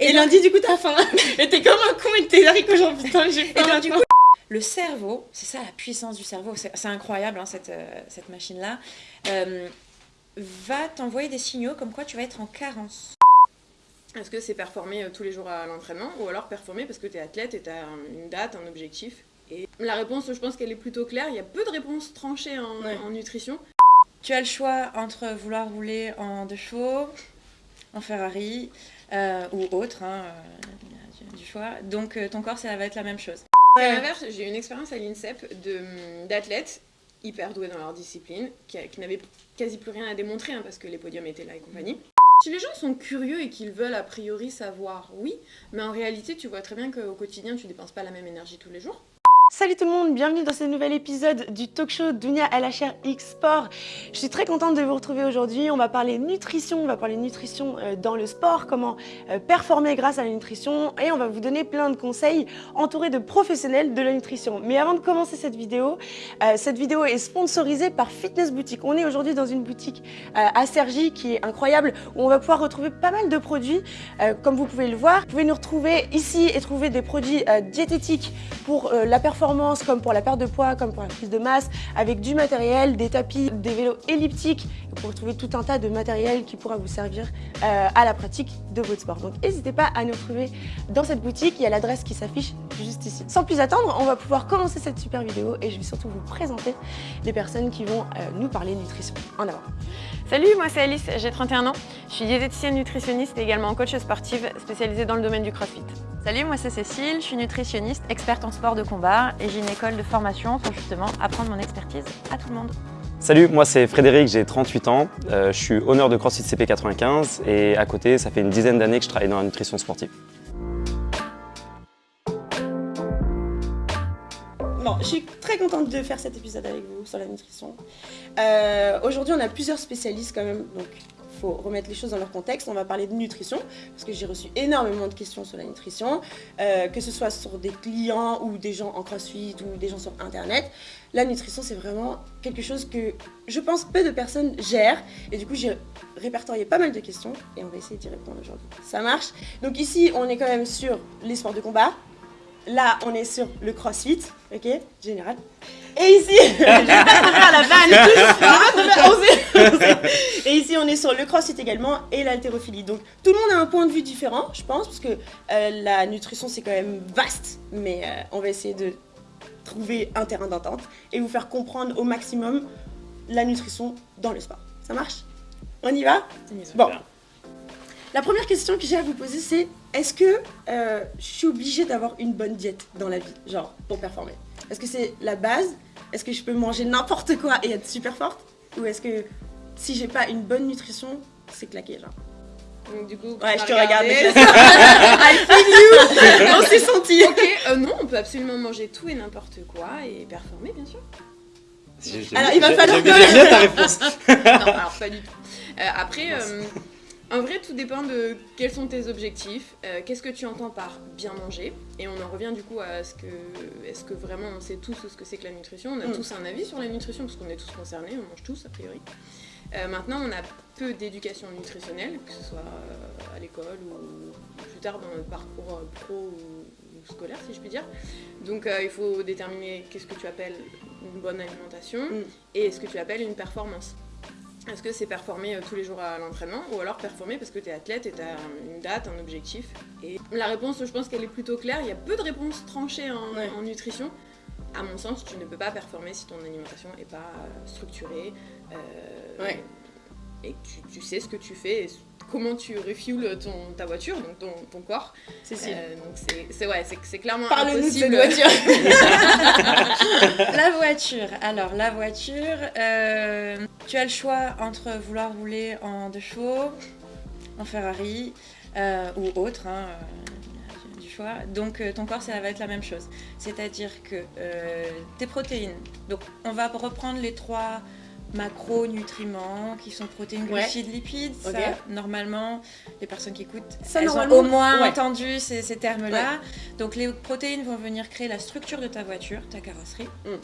Et, lundi, du coup, t'as faim. et t'es comme un con et t'es haricots genre putain, j'ai faim. du coup, le cerveau, c'est ça la puissance du cerveau, c'est incroyable hein, cette, euh, cette machine-là, euh, va t'envoyer des signaux comme quoi tu vas être en carence. Est-ce que c'est performer euh, tous les jours à l'entraînement ou alors performer parce que tu es athlète et tu as une date, un objectif Et la réponse, je pense qu'elle est plutôt claire. Il y a peu de réponses tranchées en, en nutrition. Tu as le choix entre vouloir rouler en deux chevaux, en Ferrari ou autre, hein, du choix. Donc ton corps, ça va être la même chose. À l'inverse, j'ai eu une expérience à l'INSEP d'athlètes hyper doués dans leur discipline, qui, n'avaient quasi plus rien à démontrer hein, parce que les podiums étaient là et compagnie. Si les gens sont curieux et qu'ils veulent a priori savoir, oui, mais en réalité, tu vois très bien qu'au quotidien, tu dépenses pas la même énergie tous les jours. Salut tout le monde, bienvenue dans ce nouvel épisode du talk show Dunia LHR X Sport. Je suis très contente de vous retrouver aujourd'hui. On va parler nutrition, on va parler nutrition euh, dans le sport, comment euh, performer grâce à la nutrition et on va vous donner plein de conseils entourés de professionnels de la nutrition. Mais avant de commencer cette vidéo, euh, cette vidéo est sponsorisée par Fitness Boutique. On est aujourd'hui dans une boutique à Sergi qui est incroyable où on va pouvoir retrouver pas mal de produits comme vous pouvez le voir. Vous pouvez nous retrouver ici et trouver des produits diététiques pour la performance comme pour la perte de poids, comme pour la prise de masse, avec du matériel, des tapis, des vélos elliptiques, pour retrouver tout un tas de matériel qui pourra vous servir euh, à la pratique de votre sport. Donc n'hésitez pas à nous retrouver dans cette boutique, il y a l'adresse qui s'affiche juste ici. Sans plus attendre, on va pouvoir commencer cette super vidéo et je vais surtout vous présenter les personnes qui vont euh, nous parler nutrition. En avant Salut, moi c'est Alice, j'ai 31 ans. Je suis diététicienne nutritionniste et également coach sportive spécialisée dans le domaine du crossfit. Salut, moi c'est Cécile, je suis nutritionniste, experte en sport de combat et j'ai une école de formation pour justement apprendre mon expertise à tout le monde. Salut, moi c'est Frédéric, j'ai 38 ans, euh, je suis honneur de CrossFit CP95 et à côté ça fait une dizaine d'années que je travaille dans la nutrition sportive. Bon, je suis très contente de faire cet épisode avec vous sur la nutrition. Euh, aujourd'hui, on a plusieurs spécialistes quand même, donc il faut remettre les choses dans leur contexte. On va parler de nutrition, parce que j'ai reçu énormément de questions sur la nutrition, euh, que ce soit sur des clients ou des gens en crossfit ou des gens sur Internet. La nutrition, c'est vraiment quelque chose que je pense peu de personnes gèrent. Et du coup, j'ai répertorié pas mal de questions et on va essayer d'y répondre aujourd'hui. Ça marche? Donc ici, on est quand même sur les sports de combat, Là, on est sur le crossfit, ok Général. Et ici, je vais pas la vanne. Et ici, on est sur le crossfit également et l'haltérophilie. Donc, tout le monde a un point de vue différent, je pense, parce que euh, la nutrition, c'est quand même vaste. Mais euh, on va essayer de trouver un terrain d'entente et vous faire comprendre au maximum la nutrition dans le sport. Ça marche? On y va? Bon. La première question que j'ai à vous poser, c'est est-ce que euh, je suis obligée d'avoir une bonne diète dans la vie, genre, pour performer? Est-ce que c'est la base? Est-ce que je peux manger n'importe quoi et être super forte? Ou est-ce que si j'ai pas une bonne nutrition, c'est claqué, genre? Donc du coup, ouais, je te regarde. I feel you. On s'est senti. Ok, euh, non, on peut absolument manger tout et n'importe quoi et performer, bien sûr. Alors, il va falloir. J'aime bien ta réponse. non, alors pas du tout. Euh, après, en vrai, tout dépend de quels sont tes objectifs, euh, qu'est-ce que tu entends par bien manger, et on en revient du coup à ce que, est-ce que vraiment on sait tous ce que c'est que la nutrition On a mm. tous un avis sur la nutrition parce qu'on est tous concernés, on mange tous a priori. Euh, maintenant, on a peu d'éducation nutritionnelle, que ce soit euh, à l'école ou plus tard dans notre parcours pro ou, scolaire, si je puis dire. Donc, il faut déterminer qu'est-ce que tu appelles une bonne alimentation mm. et ce que tu appelles une performance. Est-ce que c'est performer euh, tous les jours à l'entraînement ou alors performer parce que tu es athlète et tu as une date, un objectif Et la réponse, je pense qu'elle est plutôt claire. Il y a peu de réponses tranchées en, nutrition. À mon sens, tu ne peux pas performer si ton alimentation n'est pas euh, structurée. Euh, et que tu, sais ce que tu fais et comment tu refuels ton, ta voiture, donc ton, ton corps. C'est euh, donc c'est ouais, c'est clairement Parle-nous de cette voiture La voiture, alors la voiture, euh, tu as le choix entre vouloir rouler en deux chevaux, en Ferrari euh, ou autre, hein, du choix. Donc ton corps, ça va être la même chose. C'est-à-dire que tes protéines, donc on va reprendre les trois macronutriments qui sont protéines, glucides, lipides. normalement, les personnes qui écoutent, ça, elles ont au moins entendu ces, termes-là. Donc les protéines vont venir créer la structure de ta voiture, ta carrosserie. Mm.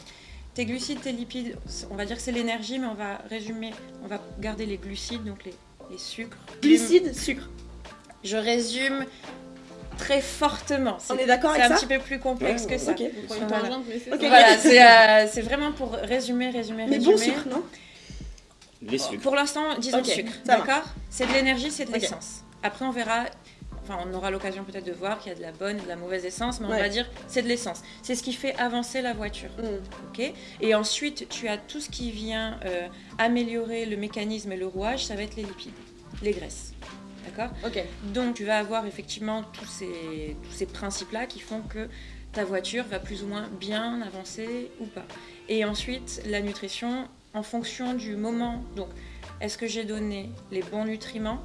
Tes glucides, tes lipides, on va dire que c'est l'énergie, mais on va résumer, on va garder les glucides, donc les, sucres. Glucides, sucre. Je résume très fortement. On est d'accord C'est avec un ça petit peu plus complexe Ouais, que ça. Ok. On prend une Voilà. tangente, mais c'est Ok. ça. Voilà, c'est euh, c'est vraiment pour résumer, résumer, Mais résumer. bon sucre, non? Les sucres. Pour l'instant, disons Ok, sucre, d'accord? C'est de l'énergie, c'est de l'essence. Après, on verra, enfin, on aura l'occasion peut-être de voir qu'il y a de la bonne et de la mauvaise essence, mais on va dire c'est de l'essence. C'est ce qui fait avancer la voiture, Mm. ok? Et ensuite, tu as tout ce qui vient euh, améliorer le mécanisme et le rouage, ça va être les lipides, les graisses, d'accord Ok. Donc, tu vas avoir effectivement tous ces, tous ces principes-là qui font que ta voiture va plus ou moins bien avancer ou pas. Et ensuite, la nutrition, en fonction du moment. Donc, est-ce que j'ai donné les bons nutriments?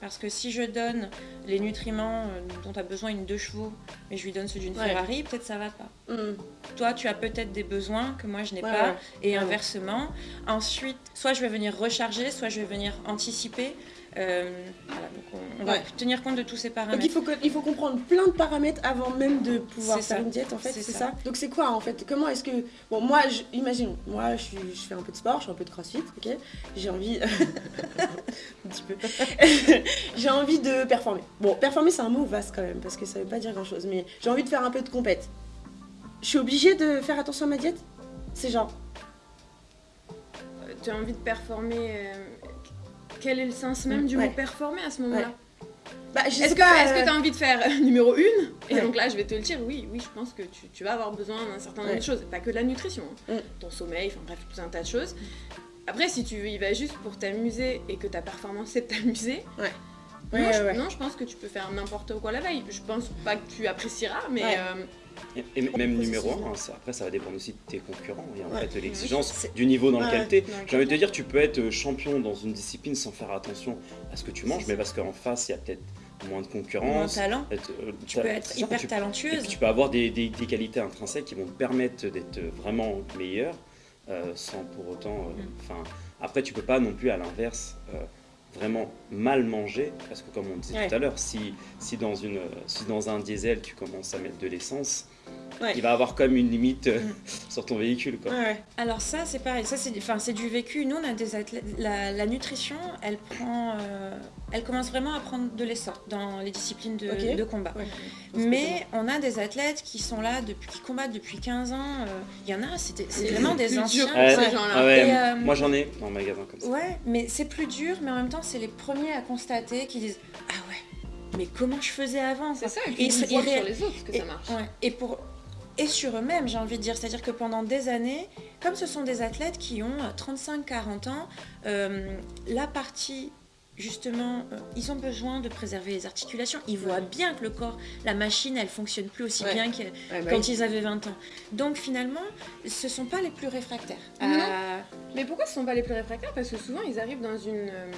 Parce que si je donne les nutriments euh, dont tu as besoin une deux chevaux, mais je lui donne ceux d'une Ouais. Ferrari, peut-être ça va pas. Mm. Toi, tu as peut-être des besoins que moi je n'ai Ouais, pas, ouais. et inversement. Ensuite, soit je vais venir recharger, soit je vais venir anticiper. Euh, voilà, donc on, on va tenir compte de tous ces Donc paramètres. il faut, que- il faut comprendre plein de paramètres avant même de pouvoir faire ça. une diète en fait, C'est ça. ça. Donc c'est quoi en fait? Comment est-ce que... Bon moi, je, imagine, moi je, suis- je fais un peu de sport, je fais un peu de crossfit, ok? J'ai envie... un petit peu. j'ai envie de performer. Bon, performer c'est un mot vaste quand même, parce que ça veut pas dire grand chose, mais j'ai envie de faire un peu de compète. Je suis obligée de faire attention à ma diète? C'est genre... Euh, Tu as envie de performer. euh, Quel est le sens même du Ouais. mot performer à ce moment-là Bah, Est-ce que euh, tu as envie de faire euh, numéro 1 Et Ouais. donc là, je vais te le dire, oui, oui, je pense que tu, tu vas avoir besoin d'un certain nombre Ouais. de choses. Pas que de la nutrition, hein. Mm. ton sommeil, enfin bref, tout un tas de choses. Après, si tu y vas juste pour t'amuser et que ta performance c'est de t'amuser, Ouais. non, Ouais, je, ouais, ouais. non, je pense que tu peux faire n'importe quoi la veille. Je pense pas que tu apprécieras, mais Ouais. euh, Et, et même numéro Processus. 1, après ça va dépendre aussi de tes concurrents et en Ouais. fait de l'exigence du niveau dans lequel tu es. J'ai envie de te dire, tu peux être champion dans une discipline sans faire attention à ce que tu manges, mais parce qu'en face il y a peut-être moins de concurrence. talent, peut-être, euh, tu peux être hyper tu- Et talentueuse. puis tu peux avoir des, des- des qualités intrinsèques qui vont te permettre d'être vraiment meilleur euh, sans pour autant. euh, Mm. Enfin, après, tu peux pas non plus à l'inverse euh, vraiment mal manger parce que comme on disait Ouais. tout à l'heure, si, si, dans une, si dans un diesel tu commences à mettre de l'essence, Ouais. il va avoir quand même une limite euh, Mm. sur ton véhicule. Quoi. Ouais, ouais. Alors ça, c'est pareil. Ça, c'est enfin, c'est du vécu. Nous, on a des athlètes. La, la nutrition, elle prend, euh, elle commence vraiment à prendre de l'essor dans les disciplines de, combat. Ouais. Mais on a des athlètes qui sont là depuis, qui combattent depuis 15 ans. euh, Il y en a, c'était- c'est vraiment des anciens. pour Ouais. ces gens-là. Ah ouais, Et, euh, Moi j'en ai dans le magasin comme ça. Ouais, mais c'est plus dur, mais en même temps, c'est les premiers à constater qui disent Ah ouais, mais comment je faisais avant c'est ça. Et puis ils voient sur les autres que et, ça marche. ouais, et pour et sur eux-mêmes, j'ai envie de dire, c'est-à-dire que pendant des années, comme ce sont des athlètes qui ont 35-40 ans, euh, la partie justement, euh, ils ont besoin de préserver les articulations. Ils voient bien que le corps, la machine, elle fonctionne plus aussi Ouais. bien que Ouais, bah quand oui. ils avaient 20 ans. Donc finalement, ce sont pas les plus réfractaires. Non. à- Mais pourquoi ce sont pas les plus réfractaires? Parce que souvent ils arrivent dans une. euh,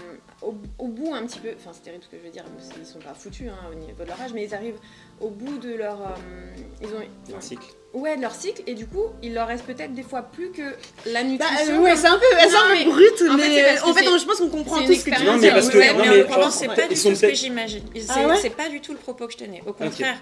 au, au bout un petit peu. Enfin, c'est terrible ce que je veux dire, qu'ils sont pas foutus hein, au niveau de leur âge, mais ils arrivent au bout de leur. euh, ils ont. Cycle. Ouais, de leur cycle, et du coup, il leur reste peut-être des fois plus que la Bah, nutrition. euh, ouais, c'est un peu, c'est un peu brut, en fait, mais en fait, c'est- je pense qu'on comprend tout ce que tu Non, mais parce que- Ouais, non, mais en genre, c'est ouais, pas ils du tout ce que j'imagine. C'est Ah ouais c'est pas du tout le propos que je tenais. Au contraire,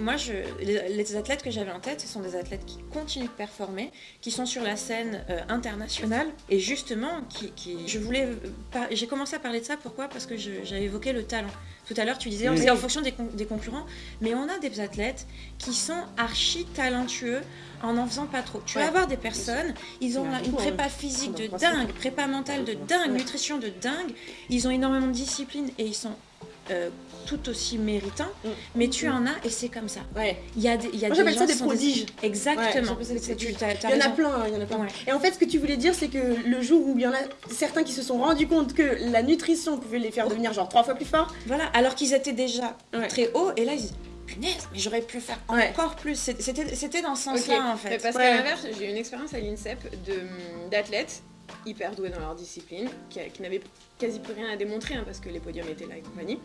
moi, je, les, les athlètes que j'avais en tête, ce sont des athlètes qui continuent de performer, qui sont sur la scène euh, internationale et justement, qui, qui- je voulais, par- j'ai commencé à parler de ça. Pourquoi? Parce que j'avais évoqué le talent. Tout à l'heure, tu disais, Mm. c'est en fonction des, con- des concurrents, mais on a des athlètes qui sont archi talentueux en en faisant pas trop. Tu Ouais. vas avoir des personnes, ils ont une beaucoup, prépa hein. physique de dingue, prépa mentale de dingue, nutrition de dingue. Ils ont énormément de discipline et ils sont euh, tout aussi méritants. Mm. Mais tu en as et c'est comme ça. Ouais. Il y a des, il y a Moi, j'appelle ça des prodiges. Ouais, Exactement. j'appelle ça des tu- prodiges. Il y en a raison. plein, hein, il y en a plein. Ouais. Et en fait, ce que tu voulais dire, c'est que le jour où il y en a certains qui se sont rendus compte que la nutrition pouvait les faire devenir genre trois fois plus forts, Voilà, alors qu'ils étaient déjà Ouais. très hauts et là ils disent punaise, mais j'aurais pu faire Ouais. encore plus. C'était c'était dans ce sens-là en fait. parce Ouais. qu'à l'inverse, j'ai eu une expérience à l'INSEP de- d'athlètes hyper doués dans leur discipline, qui, qui n'avaient quasi plus rien à démontrer hein, parce que les podiums étaient là et compagnie,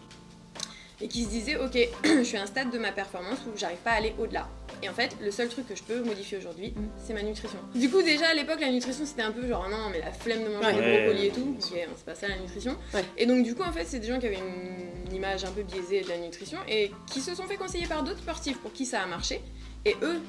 et qui se disaient ok, je suis à un stade de ma performance où j'arrive pas à aller au-delà. Et en fait, le seul truc que je peux modifier aujourd'hui, Mm. c'est ma nutrition. Du coup, déjà à l'époque, la nutrition c'était un peu genre non, mais la flemme de manger Ouais. des Ouais, brocolis et tout, ok, hein, c'est pas ça la nutrition. Ouais. Et donc, du coup, en fait, c'est des gens qui avaient une, une image un peu biaisée de la nutrition et qui se sont fait conseiller par d'autres sportifs pour qui ça a marché. Et eux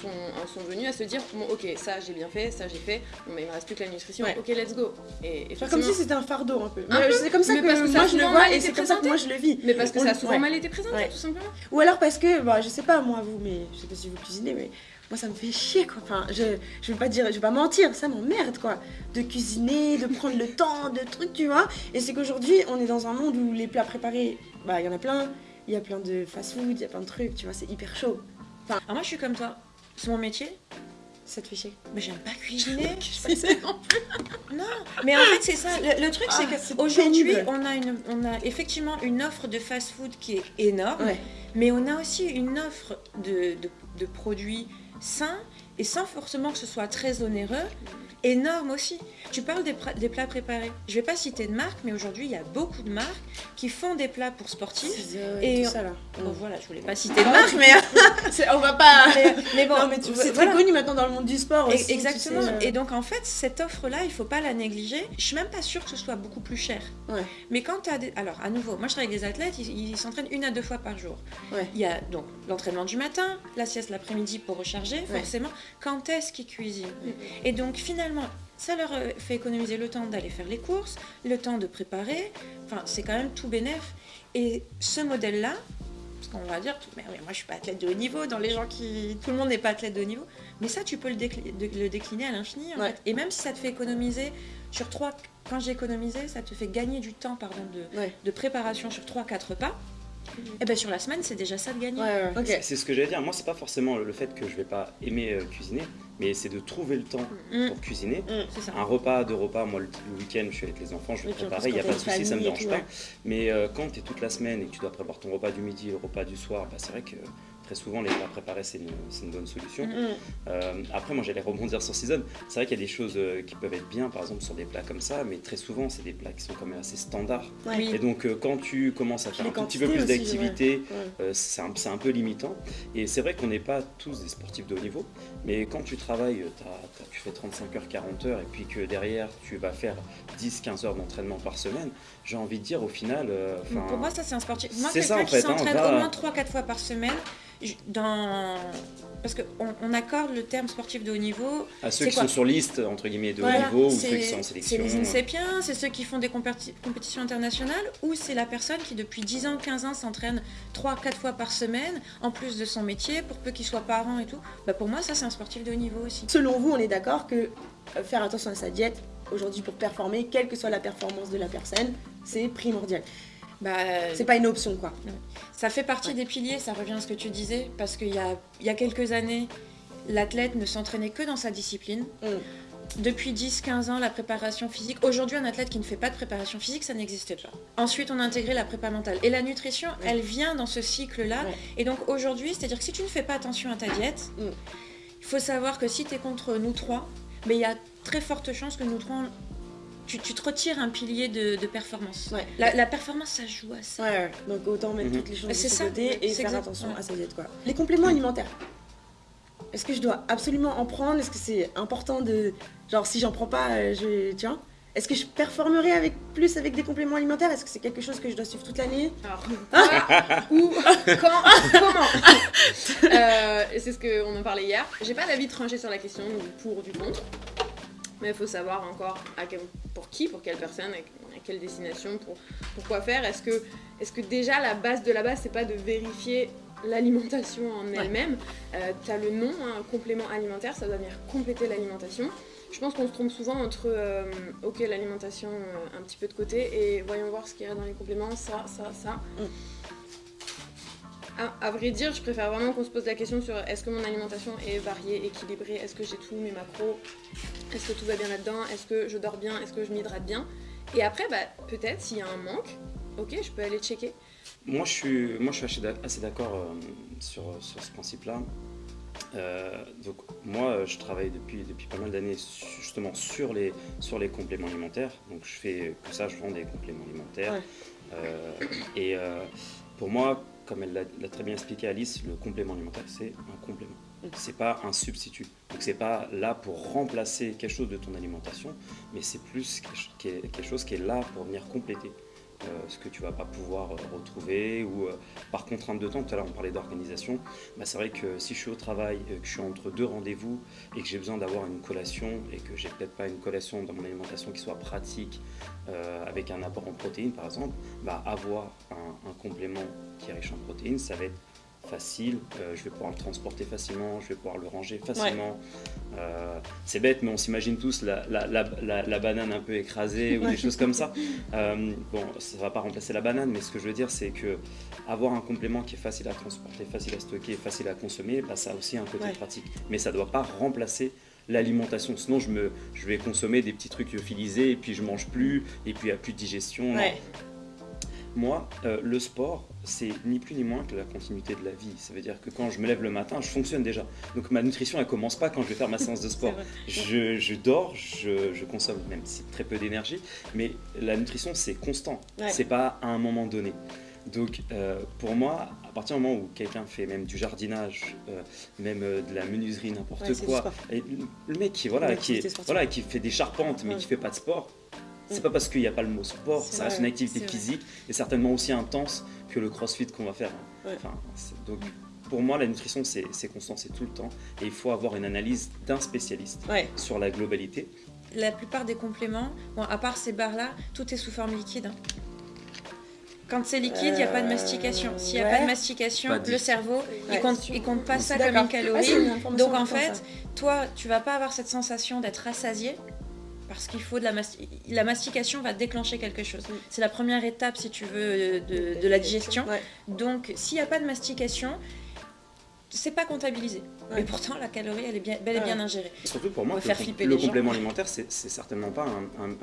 sont, en sont venus à se dire bon, ok, ça j'ai bien fait, ça j'ai fait, bon, mais il me reste plus que la nutrition, Ouais. ok, let's go. Et Faire effectivement- comme si c'était un fardeau un peu. Un Ouais, peu, C'est comme ça mais que parce que ça moi a je le vois et été c'est comme ça que présenté. moi je le vis. mais parce que On ça a le- souvent ouais. mal été présenté, Ouais. tout simplement. Ou alors parce que, bah, je sais pas moi vous, mais je sais pas si vous cuisinez, mais moi ça me fait chier quoi. Enfin, je, je vais pas dire, je vais pas mentir, ça m'emmerde quoi. De cuisiner, de prendre le temps, de trucs, tu vois. Et c'est qu'aujourd'hui on est dans un monde où les plats préparés, bah il y en a plein. Il y a plein de fast-food, il y a plein de trucs, tu vois, c'est hyper chaud. Alors moi, je suis comme toi. C'est mon métier, Ça te fait chier. mais j'aime pas cuisiner. C'est Non, mais en fait c'est ça. Le, le truc Ah, c'est c'est que aujourd'hui pénible. on a une, on a effectivement une offre de fast-food qui est énorme, Ouais. mais on a aussi une offre de, de, de produits sains et sans forcément que ce soit très onéreux, énorme aussi. Tu parles des, plats préparés. Je vais pas citer de marque, mais aujourd'hui il y a beaucoup de marques qui font des plats pour sportifs. Et Et tout ça là. Bon voilà, je voulais pas citer de marque, mais, on va pas. mais, mais bon, tu- c'est voilà. très connu maintenant dans le monde du sport tu Exactement. sais, euh. Et donc en fait, cette offre-là, il faut pas la négliger. Je suis même pas sûre que ce soit beaucoup plus cher. Ouais. Mais quand tu as des... Alors à nouveau, moi je travaille avec des athlètes, ils ils s'entraînent une à deux fois par jour. Ouais. Il y a donc l'entraînement du matin, la sieste l'après-midi pour recharger, Forcément. Quand est-ce qu'ils cuisinent Et donc finalement, ça leur fait économiser le temps d'aller faire les courses, le temps de préparer. Enfin, c'est quand même tout bénef. Et ce modèle-là, parce qu'on va dire, mais oui, moi je suis pas athlète de haut niveau, dans les gens qui. Tout le monde n'est pas athlète de haut niveau, mais ça tu peux le, décliner à l'infini Ouais. Et même si ça te fait économiser sur trois. Quand j'ai économisé, ça te fait gagner du temps pardon, de, Ouais. de préparation sur 3-4 repas. Et bien sur la semaine, c'est déjà ça de gagner. Ouais, ouais. Ok. C'est ce que j'allais dire. Moi, c'est pas forcément le fait que je vais pas aimer euh, cuisiner, mais c'est de trouver le temps Mm. pour cuisiner. C'est ça. Un repas, deux repas, moi le, le week-end je suis avec les enfants, je vais Oui, préparer, il n'y a pas de souci, ça me famille et dérange tout, pas. ouais. Mais euh, quand tu es toute la semaine et que tu dois préparer ton repas du midi, le repas du soir, bah, c'est vrai que très souvent les plats préparés c'est une, bonne solution. Mm. Mm. Euh, après moi j'allais rebondir sur Season, c'est vrai qu'il y a des choses euh, qui peuvent être bien par exemple sur des plats comme ça, mais très souvent c'est des plats qui sont quand même assez standards. Oui. Et donc euh, quand tu commences à faire Les un tout petit peu plus d'activité, Ouais. c'est un, peu limitant. Et c'est vrai qu'on n'est pas tous des sportifs de haut niveau, mais quand tu travailles, tu fais 35 heures, 40 heures, et puis que derrière tu vas faire 10-15 heures d'entraînement par semaine, j'ai envie de dire au final... euh, Pour moi, ça c'est un sportif. Moi, quelqu'un en qui fait, hein, s'entraîne va- au moins 3-4 fois par semaine, dans... parce qu'on on accorde le terme sportif de haut niveau. à ceux c'est qui sont sur liste, entre guillemets, de Voilà, haut niveau, ou c'est- ceux qui sont en C'est sélection. les INSEPiens, c'est ceux qui font des compéti- compétitions internationales, ou c'est la personne qui depuis 10 ans, 15 ans s'entraîne 3-4 fois par semaine, en plus de son métier, pour peu qu'il soit parent et tout. Bah pour moi, ça c'est un sportif de haut niveau aussi. Selon vous, on est d'accord que euh, faire attention à sa diète, aujourd'hui pour performer, quelle que soit la performance de la personne, c'est primordial. Bah, C'est pas une option quoi. Ça fait partie Ouais. des piliers, ça revient à ce que tu disais, parce qu'il y a, il y a quelques années, l'athlète ne s'entraînait que dans sa discipline. Mm. Depuis 10-15 ans, la préparation physique. Aujourd'hui, un athlète qui ne fait pas de préparation physique, ça n'existe pas. Ensuite, on a intégré la prépa mentale. Et la nutrition, Ouais. elle vient dans ce cycle-là. Et donc aujourd'hui, c'est-à-dire que si tu ne fais pas attention à ta diète, Mm. il faut savoir que si tu es contre nous trois, mais il y a très forte chance que nous trois, tu, tu te retires un pilier de, de performance. Ouais. La, la performance, ça joue à ça. Ouais, ouais. donc autant mettre Mhm. toutes les choses de son côté et faire exact, attention ouais. à sa diète quoi. Les compléments alimentaires. Est-ce que je dois absolument en prendre? Est-ce que c'est important de genre si j'en prends pas, euh, je tiens Est-ce que je performerai avec plus avec des compléments alimentaires? Est-ce que c'est quelque chose que je dois suivre toute l'année? Alors, où, quand, comment? Euh, et C'est ce qu'on en parlait hier. J'ai pas d'avis tranché sur la question du pour ou du contre. Mais il faut savoir encore à quel- pour qui, pour quelle personne, à quelle destination, pour, pour quoi faire. Est-ce que, est que déjà la base de la base, c'est pas de vérifier l'alimentation en elle-même Euh, Tu as le nom, hein, complément alimentaire, ça doit venir compléter l'alimentation. Je pense qu'on se trompe souvent entre euh, ok l'alimentation euh, un petit peu de côté et voyons voir ce qu'il y a dans les compléments, ça, ça, ça. À, à vrai dire, je préfère vraiment qu'on se pose la question sur est-ce que mon alimentation est variée, équilibrée, est-ce que j'ai tous mes macros, est-ce que tout va bien là-dedans, est-ce que je dors bien, est-ce que je m'hydrate bien. Et après, bah, peut-être s'il y a un manque, ok, je peux aller checker. Moi, je suis, moi, je suis assez d'ac- assez d'accord euh, sur, sur ce principe-là. Euh, donc, moi, je travaille depuis, depuis pas mal d'années justement sur les, sur les compléments alimentaires. Donc, je fais que ça, je vends des compléments alimentaires. Ouais. Euh, et euh, pour moi, comme elle l'a très bien expliqué Alice, le complément alimentaire, c'est un complément. C'est pas un substitut. Donc, c'est pas là pour remplacer quelque chose de ton alimentation, mais c'est plus quelque chose qui est là pour venir compléter. Ce que tu vas pas pouvoir retrouver, ou par contrainte de temps, tout à l'heure on parlait d'organisation, bah, c'est vrai que si je suis au travail, que je suis entre deux rendez-vous et que j'ai besoin d'avoir une collation et que j'ai peut-être pas une collation dans mon alimentation qui soit pratique, avec un apport en protéines par exemple, bah, avoir un, un complément qui est riche en protéines, ça va être facile, euh, je vais pouvoir le transporter facilement, je vais pouvoir le ranger facilement. Euh, c'est bête, mais on s'imagine tous la, la, banane un peu écrasée ou des choses comme ça. Euh, bon, ça ne va pas remplacer la banane, mais ce que je veux dire, c'est que avoir un complément qui est facile à transporter, facile à stocker, facile à consommer, bah, ça a aussi un côté pratique. Mais ça ne doit pas remplacer l'alimentation. Sinon, je, me, je vais consommer des petits trucs lyophilisés et puis je mange plus et puis il n'y a plus de digestion. Moi, le sport, c'est ni plus ni moins que la continuité de la vie. Ça veut dire que quand je me lève le matin, je fonctionne déjà. Donc ma nutrition, elle commence pas quand je vais faire ma séance de sport. Je, dors, je, consomme même très peu d'énergie, mais la nutrition, c'est constant. C'est pas à un moment donné. Donc euh, pour moi, à partir du moment où quelqu'un fait même du jardinage, euh, même euh, de la menuiserie, n'importe quoi, et le mec qui, voilà, qui, voilà, qui fait des charpentes mais qui fait pas de sport, c'est pas parce qu'il n'y a pas le mot sport, ça reste une activité physique et certainement aussi intense que le crossfit qu'on va faire. donc pour moi, la nutrition, c'est constant, c'est tout le temps. Et il faut avoir une analyse d'un spécialiste sur la globalité. La plupart des compléments, bon, à part ces barres-là, tout est sous forme liquide. Hein. Quand c'est liquide, il n'y a pas de mastication. S'il n'y a pas de mastication, le cerveau, il compte, il compte pas ça comme une calorie. Donc en fait, toi, tu vas pas avoir cette sensation d'être rassasié parce qu'il faut de la, la mastication va déclencher quelque chose. Mm. C'est la première étape, si tu veux, de, de la digestion. Donc, s'il n'y a pas de mastication, c'est pas comptabilisé. Mais pourtant, la calorie, elle est bien, bel et bien ingérée. Surtout pour moi, le, le complément alimentaire, c'est certainement pas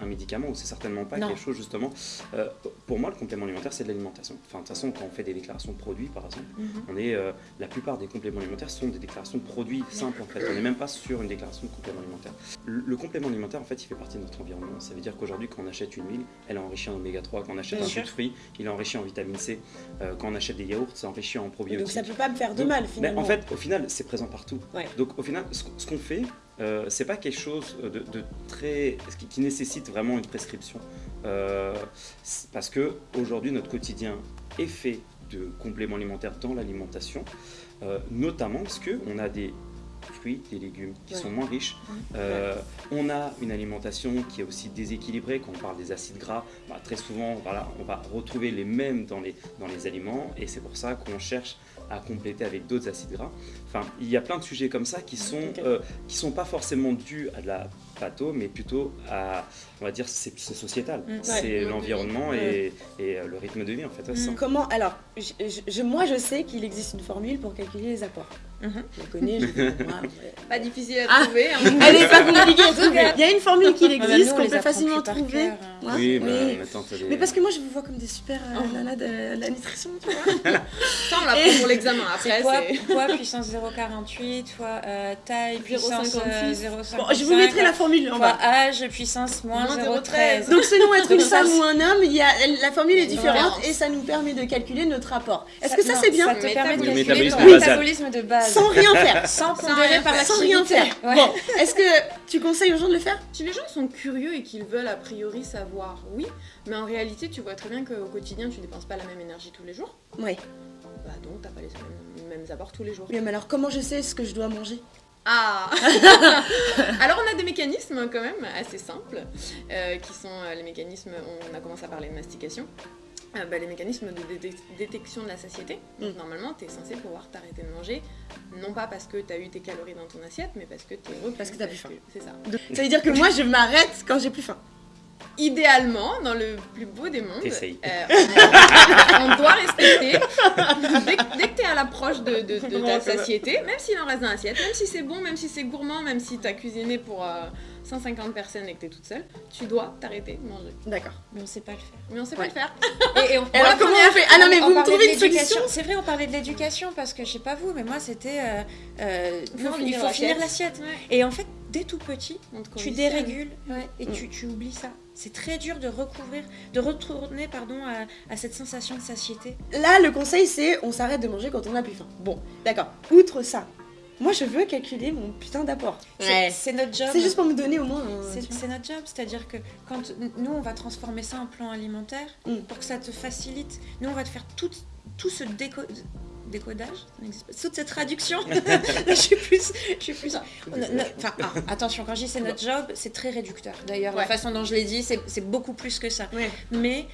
un, médicament ou c'est certainement pas quelque chose, justement. Euh, pour moi, le complément alimentaire, c'est de l'alimentation. Enfin, de toute façon, quand on fait des déclarations de produits, par exemple, mhm. on est, euh, la plupart des compléments alimentaires sont des déclarations de produits simples, en fait. On n'est même pas sur une déclaration de complément alimentaire. Le, complément alimentaire, en fait, il fait partie de notre environnement. Ça veut dire qu'aujourd'hui, quand on achète une huile, elle est enrichie en oméga 3. Quand on achète un jus de fruits, il est enrichi en vitamine C. Euh, quand on achète des yaourts, c'est enrichi en probiotiques. Donc ça peut pas me faire de mal, ben, finalement. en fait, au final, c'est présent partout. Donc au final, ce, qu'on fait, euh, c'est pas quelque chose de, très qui, nécessite vraiment une prescription, euh, parce que aujourd'hui notre quotidien est fait de compléments alimentaires dans l'alimentation, euh, notamment parce que on a des fruits, des légumes qui sont moins riches. Euh, on a une alimentation qui est aussi déséquilibrée. Quand on parle des acides gras, bah, très souvent, voilà, on va retrouver les mêmes dans les, dans les aliments et c'est pour ça qu'on cherche à compléter avec d'autres acides gras. Enfin, il y a plein de sujets comme ça qui sont, euh, qui sont pas forcément dus à de la patho, mais plutôt à, on va dire, c'est sociétal. Mm. C'est l'environnement et, et, euh, le rythme de vie, en fait. Mm. Comment Alors, je, moi, je sais qu'il existe une formule pour calculer les apports. Mhm. Je la connais, je Pas difficile à ah, trouver. Hein. Elle est pas compliquée à trouver. Il y a une formule qui existe, qu'on peut facilement trouver. Hein. Oui, mais, mais parce que moi, je vous vois comme des super euh, oh. nanas de la nutrition, tu vois. Ça, on l'apprend pour l'examen. Après, c'est... Poids, puissance 0,48, fois euh, taille, puissance 0,56. Bon, je vous mettrai la formule en bas. âge, puissance moins 0,13. Donc selon être une femme ou un homme, il y a, la formule est différente et ça nous permet de calculer notre rapport. Est-ce que ça, c'est bien Ça te permet de calculer ton métabolisme de base. Sans rien faire. Sans pondérer par Sans rien faire. Bon, est-ce que tu conseilles aux gens de le faire? Si les gens sont curieux et qu'ils veulent a priori savoir, oui. Mais en réalité, tu vois très bien qu'au quotidien, tu dépenses pas la même énergie tous les jours. Oui. Bah donc, t'as pas les mêmes, apports tous les jours. Oui, mais alors comment je sais ce que je dois manger? Ah Alors on a des mécanismes quand même assez simples, euh, qui sont euh, les mécanismes, on a commencé à parler de mastication, euh, bah, les mécanismes de détection de la satiété. Donc mm. normalement, tu es censé pouvoir t'arrêter de manger, non pas parce que tu as eu tes calories dans ton assiette, mais parce que tu es heureux. Parce que tu as plus faim. C'est ça. Ça veut dire que moi, je m'arrête quand j'ai plus faim idéalement, dans le plus beau des mondes, euh, on, doit respecter, dès, que tu es à l'approche de, ta satiété, même s'il en reste dans l'assiette, même si c'est bon, même si c'est gourmand, même si tu as cuisiné pour 150 euh, personnes et que tu es toute seule, tu dois t'arrêter de manger. D'accord. Mais on sait pas le faire. Mais on sait pas le faire. Et, on, alors comment on fait Ah non mais vous me trouvez une solution C'est vrai, on parlait de l'éducation parce que je sais pas vous, mais moi c'était... Euh, il faut finir l'assiette. Et en fait, dès tout petit, tu dérégules et tu, tu oublies ça. C'est très dur de recouvrir, de retourner pardon, à, cette sensation de satiété. Là, le conseil, c'est on s'arrête de manger quand on a plus faim. Bon, d'accord. Outre ça, moi je veux calculer mon putain d'apport. C'est- C'est notre job. C'est juste pour me donner au moins. un- C'est notre job, c'est-à-dire que quand nous on va transformer ça en plan alimentaire Mm. pour que ça te facilite, nous on va te faire tout, tout ce déco- décodage, toute cette traduction. je suis plus, je suis plus. Enfin, ah, attention, quand je dis c'est notre job, c'est très réducteur. D'ailleurs, la façon dont je l'ai dit, c'est c'est beaucoup plus que ça. Ouais. Mais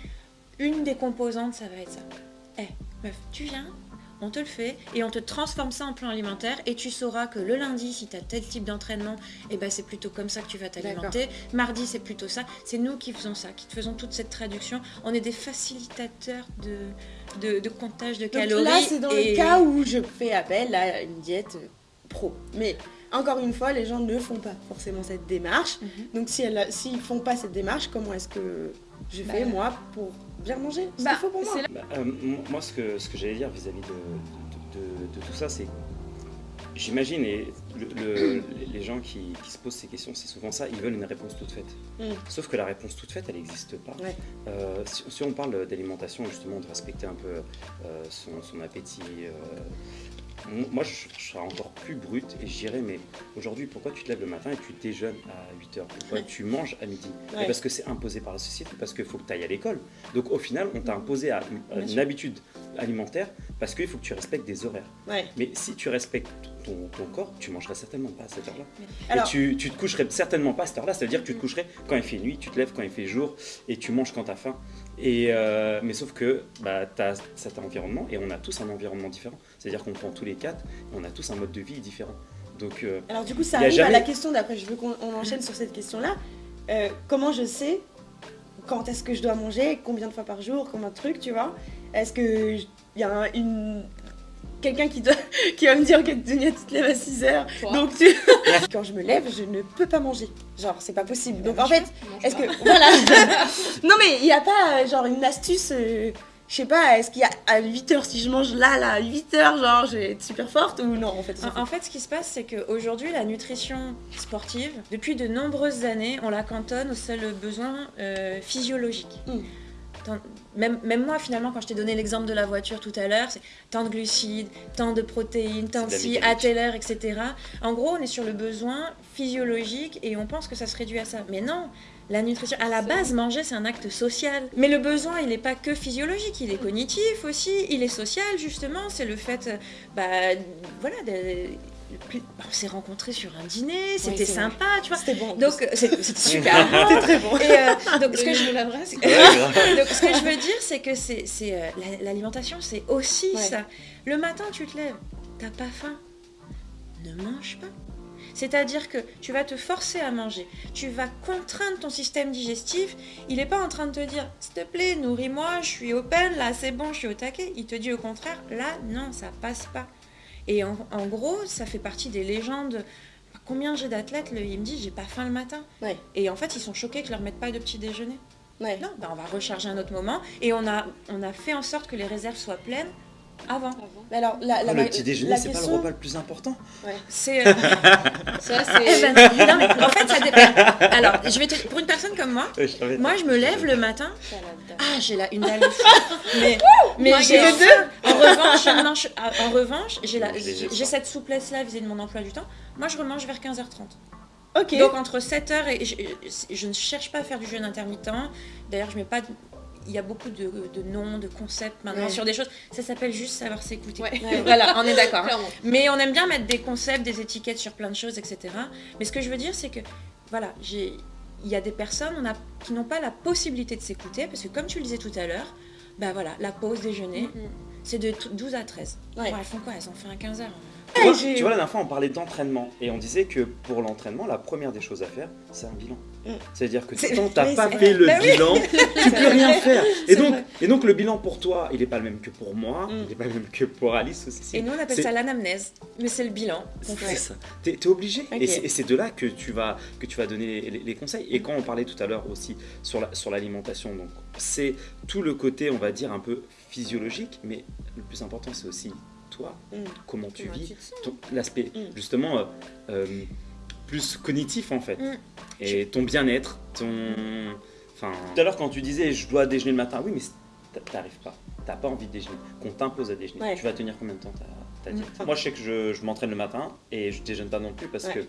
une des composantes, ça va être ça. Eh, meuf, tu viens, on te le fait et on te transforme ça en plan alimentaire et tu sauras que le lundi, si tu as tel type d'entraînement, eh ben, c'est plutôt comme ça que tu vas t'alimenter. Mardi, c'est plutôt ça. C'est nous qui faisons ça, qui te faisons toute cette traduction. On est des facilitateurs de, de, de comptage de Donc calories. là, c'est dans et- le cas où je fais appel à une diète pro. Mais encore une fois, les gens ne font pas forcément cette démarche. Mhm. Donc si elles, s'ils font pas cette démarche, comment est-ce que je fais Bah, moi pour bien manger Ce Bah, pour moi. c'est là- Bah, euh, moi, ce que, ce que j'allais dire vis-à-vis de, de- de- de tout ça, c'est. J'imagine, et le- le- les gens qui, qui se posent ces questions, c'est souvent ça, ils veulent une réponse toute faite. Mm. Sauf que la réponse toute faite, elle n'existe pas. Ouais. Euh, si, si on parle d'alimentation, justement, de respecter un peu euh, son, son appétit, euh, moi, je, je serais encore plus brute et je dirais, mais aujourd'hui, pourquoi tu te lèves le matin et tu déjeunes à 8h Pourquoi Ouais. tu manges à midi? Ouais. Parce que c'est imposé par la société, parce qu'il faut que tu ailles à l'école. Donc au final, on t'a imposé à- à Bien une sûr. habitude alimentaire parce qu'il faut que tu respectes des horaires. Ouais. Mais si tu respectes ton, ton corps, tu mangerais certainement pas à cette heure-là. Alors- Et tu, tu te coucherais certainement pas à cette heure-là, c'est-à-dire que tu te coucherais quand il fait nuit, tu te lèves quand il fait jour et tu manges quand tu as faim. Et, euh, mais sauf que bah, tu as cet environnement et on a tous un environnement différent. C'est-à-dire qu'on prend tous les quatre et on a tous un mode de vie différent. Donc euh, Alors du coup, ça arrive à la question d'après. Je veux qu'on on enchaîne sur cette question-là. Euh, comment je sais quand est-ce que je dois manger, combien de fois par jour, combien de trucs, tu vois? Est-ce que il y a un- une quelqu'un qui doit qui va me dire que Dunia tu te lèves à 6 heures. Toi. Donc tu... quand je me lève, je ne peux pas manger. Genre, c'est pas possible. Donc en fait, est-ce que voilà. non mais il n'y a pas euh, genre une astuce euh, je sais pas, est-ce qu'il y a à 8h si je mange là, là, à 8h, genre je vais être super forte ou non en fait En, en fait, ce qui se passe, c'est qu'aujourd'hui, la nutrition sportive, depuis de nombreuses années, on la cantonne aux seuls besoins euh, physiologiques. Mm. Même, même moi, finalement, quand je t'ai donné l'exemple de la voiture tout à l'heure, c'est tant de glucides, tant de protéines, tant de ci, à telle heure, etc. En gros, on est sur le besoin physiologique et on pense que ça se réduit à ça. Mais non, la nutrition, à la base, manger, c'est un acte social. Mais le besoin, il n'est pas que physiologique, il est cognitif aussi, il est social, justement. C'est le fait, euh, bah, voilà, de- on s'est rencontrés sur un dîner, c'était vrai. sympa, tu vois. C'était bon. Donc, euh, c'était super bon. c'était très bon. Et, euh, donc, ce que je Donnez-nous l'adresse. donc, ce que je veux dire, c'est que c'est c'est, euh, la- l'alimentation, c'est aussi Ouais. ça. Le matin, tu te lèves, t'as pas faim, ne mange pas. C'est-à-dire que tu vas te forcer à manger, tu vas contraindre ton système digestif. Il n'est pas en train de te dire, s'il te plaît, nourris-moi, je suis open, là c'est bon, je suis au taquet. Il te dit au contraire, là non, ça passe pas. Et en, en gros, ça fait partie des légendes. Combien j'ai d'athlètes, le- ils me disent, j'ai pas faim le matin. Ouais. Et en fait, ils sont choqués que je leur mette pas de petit déjeuner. Ouais. Non, ben on va recharger un autre moment. Et on a, on a fait en sorte que les réserves soient pleines avant. Mais alors la, la, le petit déjeuner, c'est pas le question- repas le plus important. C'est. euh, Ça, eh c'est. ben, non, mais en fait, ça dépend. Alors, je vais te- pour une personne comme moi, je moi, je me lève le matin. Ah, j'ai là une dalle. Mais, mais j'ai faim. En revanche, je ne mange- ah, en revanche, j'ai la- j'ai cette souplesse-là vis-à-vis de mon emploi du temps. Moi, je remange vers 15h30. Ok. Donc entre 7h et je, je ne cherche pas à faire du jeûne intermittent. D'ailleurs, je mets pas il y a beaucoup de, de noms, de concepts maintenant Ouais. sur des choses. Ça s'appelle juste savoir s'écouter. Ouais. Ouais. Voilà, on est d'accord. hein. Mais on aime bien mettre des concepts, des étiquettes sur plein de choses, etc. Mais ce que je veux dire, c'est que voilà, il y a des personnes on a, qui n'ont pas la possibilité de s'écouter parce que comme tu le disais tout à l'heure, bah voilà, la pause déjeuner, Mhm. c'est de t- 12 à 13. Ouais. Bon, elles font quoi? Elles en font un 15 heures. Tu vois, j'ai- tu vois, la dernière fois, on parlait d'entraînement et on disait que pour l'entraînement, la première des choses à faire, c'est un bilan. Mm. C'est-à-dire que tant que t'as oui, pas fait vrai. le Bah oui. bilan, tu peux rien faire. Et donc, vrai. et donc, le bilan pour toi, il n'est pas le même que pour moi, Mm. il n'est pas le même que pour Alice aussi. Et nous, on appelle ça l'anamnèse. Mais c'est le bilan. C'est ça. T'es es obligé. Et c'est- de là que tu vas, que tu vas donner les, les conseils. Et quand on parlait tout à l'heure aussi sur la- sur l'alimentation, donc c'est tout le côté, on va dire, un peu physiologique, mais le plus important, c'est aussi toi, Mm. comment tu Comment vis, l'aspect Mm. justement euh, euh, plus cognitif en fait. Mm. Et ton bien-être, ton. Enfin. Tout à l'heure, quand tu disais je dois déjeuner le matin, oui, mais t'arrives pas. t'as pas envie de déjeuner, qu'on t'impose à déjeuner, Ouais. tu vas tenir combien de temps ta, ta Mm. diète? Moi, je sais que je, je m'entraîne le matin et je déjeune pas non plus parce Ouais. que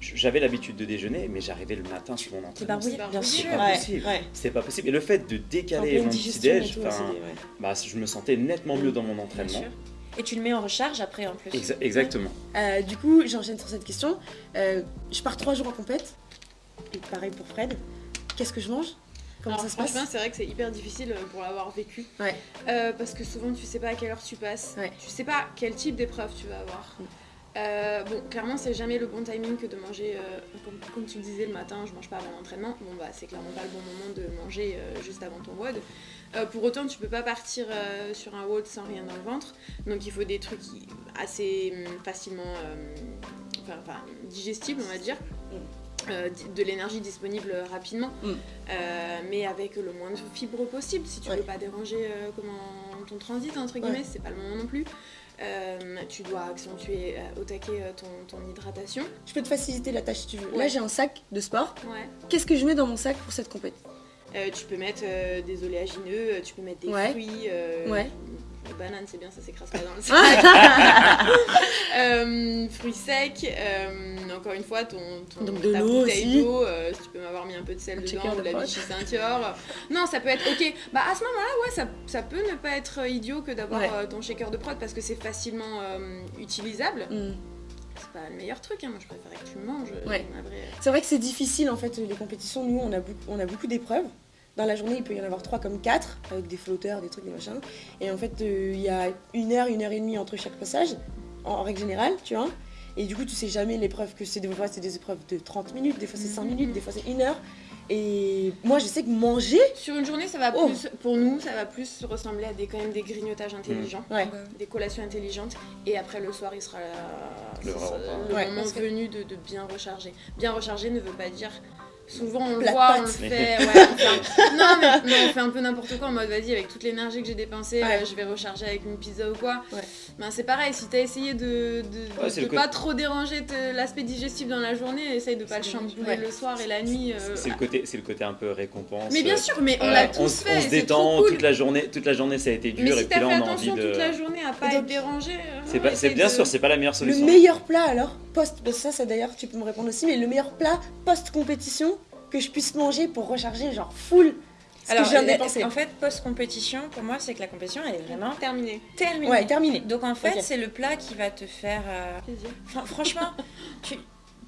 j'avais l'habitude de déjeuner, mais j'arrivais le matin sur mon entraînement. c'est bien barbouillé. sûr. C'est pas possible. ouais. C'est pas possible. Et le fait de décaler mon tout, c'est- ouais. bah, je me sentais nettement mieux dans mon Bien entraînement. Et tu le mets en recharge après en plus. Exa- exactement. Euh, du coup, j'enchaîne sur cette question. Euh, je pars trois jours en compète. Et pareil pour Fred. Qu'est-ce que je mange? Comment Alors, ça se passe? c'est vrai que c'est hyper difficile euh, pour l'avoir vécu. Ouais. Euh, parce que souvent, tu sais pas à quelle heure tu passes. Ouais. Tu sais pas quel type d'épreuve tu vas avoir. Mm. Euh, bon, clairement, c'est jamais le bon timing que de manger, euh, comme, comme tu le disais, le matin, je mange pas avant l'entraînement. Bon, bah, c'est clairement pas le bon moment de manger euh, juste avant ton WOD. Pour autant, tu peux pas partir sur un WOD sans rien dans le ventre. Donc, il faut des trucs assez hum, facilement enfin, enfin, digestibles, on va dire. Euh, di- de l'énergie disponible rapidement, Mm. Euh, mais avec le moins de fibres possible. Si tu Ouais. veux pas déranger euh, comment, ton transit, entre guillemets, Ouais. c'est pas le moment non plus. Euh, tu dois accentuer euh, au taquet euh, ton, ton hydratation. Je peux te faciliter la tâche si tu veux. Là, Ouais. j'ai un sac de sport. Ouais. Qu'est-ce que je mets dans mon sac pour cette Euh, tu peux mettre des oléagineux, tu peux mettre des Ouais. fruits. Les bananes, c'est bien, ça s'écrase pas dans le sac. Euh, fruits secs, euh, encore une fois, ton, ton Donc de ta l'eau bouteille d'eau, euh, si tu peux m'avoir mis un peu de sel Un dedans, de de la. Vichy Saint-Yor. Non, ça peut être ok. Bah à ce moment-là, ouais, ça, ça peut ne pas être idiot que d'avoir Ouais. ton shaker de prod parce que c'est facilement utilisable. Hmm. C'est pas le meilleur truc, hein. moi je préférais que tu manges. Ouais. C'est vrai que c'est difficile en fait les compétitions. Nous, on a beaucoup, on a beaucoup d'épreuves. Dans la journée, il peut y en avoir trois comme quatre, avec des flotteurs, des trucs, des machins. Et en fait, euh, il y a une heure, une heure et demie entre chaque passage, en, en règle générale, tu vois. Et du coup, tu sais jamais l'épreuve que c'est. Des fois, c'est des épreuves de 30 minutes, des fois c'est 5 minutes, des fois c'est une heure. Et moi, je sais que manger, Sur une journée, ça va Oh. plus, pour nous, ça va plus ressembler à des, quand même des grignotages intelligents. ouais. des collations intelligentes et après le soir il sera là, Le sera Ouais, moment venu de, de bien recharger. Bien recharger ne veut pas dire souvent on le de voit, on le fait, ouais, on fait un- non, mais, mais on fait un peu n'importe quoi en mode vas-y avec toute l'énergie que j'ai dépensée Ouais. euh, je vais recharger avec une pizza ou quoi. Ouais. Ben, c'est pareil si t'as essayé de, de, Ouais, de- c'est de le côté- pas trop déranger l'aspect digestif dans la journée, essaye de pas le chambouler Ouais. le soir et la nuit. euh, C'est le côté, c'est le côté un peu récompense. Mais bien euh, sûr, mais on euh, l'a tous on, fait. on se détend cool. toute la journée. Toute la journée, ça a été dur Mais et si puis là, on a envie attention de. toute la journée à pas être dérangé, C'est pas, c'est essaye bien sûr, c'est pas la meilleure Le solution. meilleur plat alors, post, bah, ça, ça d'ailleurs, tu peux me répondre aussi, mais le meilleur plat post-compétition que je puisse manger pour recharger, genre full ce Alors, que je viens de dépenser. en fait, post-compétition, pour moi, c'est que la compétition, elle est vraiment terminé. terminée. Ouais, terminé. Donc en fait, c'est le plat qui va te faire. euh, Plaisir. franchement, tu,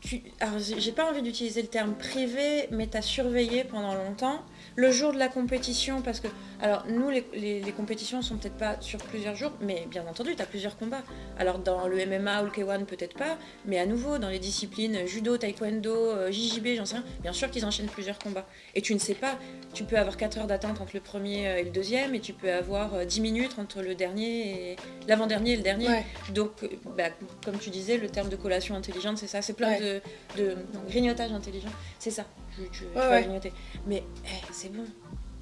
tu- alors j'ai j'ai pas envie d'utiliser le terme privé, mais t'as surveillé pendant longtemps. Le jour de la compétition, parce que, alors nous, les, les- les compétitions sont peut-être pas sur plusieurs jours, mais bien entendu, t'as plusieurs combats. Alors dans le MMA ou le K1, peut-être pas, mais à nouveau, dans les disciplines judo, taekwondo, euh, JJB, j'en sais rien, bien sûr qu'ils enchaînent plusieurs combats. Et tu ne sais pas, tu peux avoir 4 heures d'attente entre le premier euh, et le deuxième, et tu peux avoir euh, 10 minutes entre le dernier et l'avant-dernier et le dernier. Ouais. Donc, euh, bah, comme tu disais, le terme de collation intelligente, c'est ça. C'est plein Ouais. de, de non, grignotage intelligent. C'est ça. Tu, tu- tu Ouais, vas ouais. grignoter. Mais eh, c'est bon.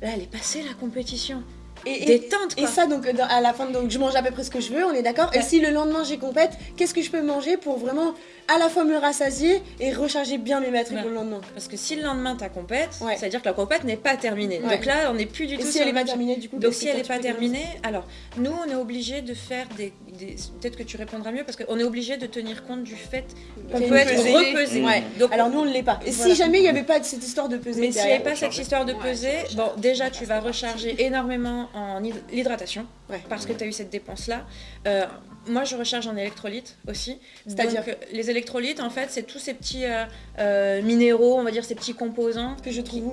Là, elle est passée la compétition. Et, et- Détente, et quoi. ça, donc dans- à la fin, donc je mange à peu près ce que je veux, on est d'accord. Et si le lendemain j'ai compète, qu'est-ce que je peux manger pour vraiment à la fois me rassasier et recharger bien mes batteries Ouais. pour le lendemain? Parce que si le lendemain t'as compète, Ouais. c'est-à-dire que la compète n'est pas terminée. Ouais. Donc là, on n'est plus du Et tout si sur elle est le pas terminée, du coup Donc si elle n'est pas dire terminée, alors nous on est obligé de faire des, des- peut-être que tu répondras mieux parce qu'on est obligé de tenir compte du fait qu'on peut être pesée. repesé. Ouais. Donc Alors nous on ne l'est pas. Et Voilà. si jamais il n'y avait pas cette histoire de peser Mais s'il n'y avait pas cette histoire de c'est bon, déjà tu Ça vas recharger énormément en hyd- l'hydratation, Ouais. parce que tu as eu cette dépense-là. Euh, moi, je recharge en électrolytes aussi. C'est-à-dire Donc, euh, Les électrolytes, en fait, c'est tous ces petits euh, euh, minéraux, on va dire ces petits composants. que je trouve où?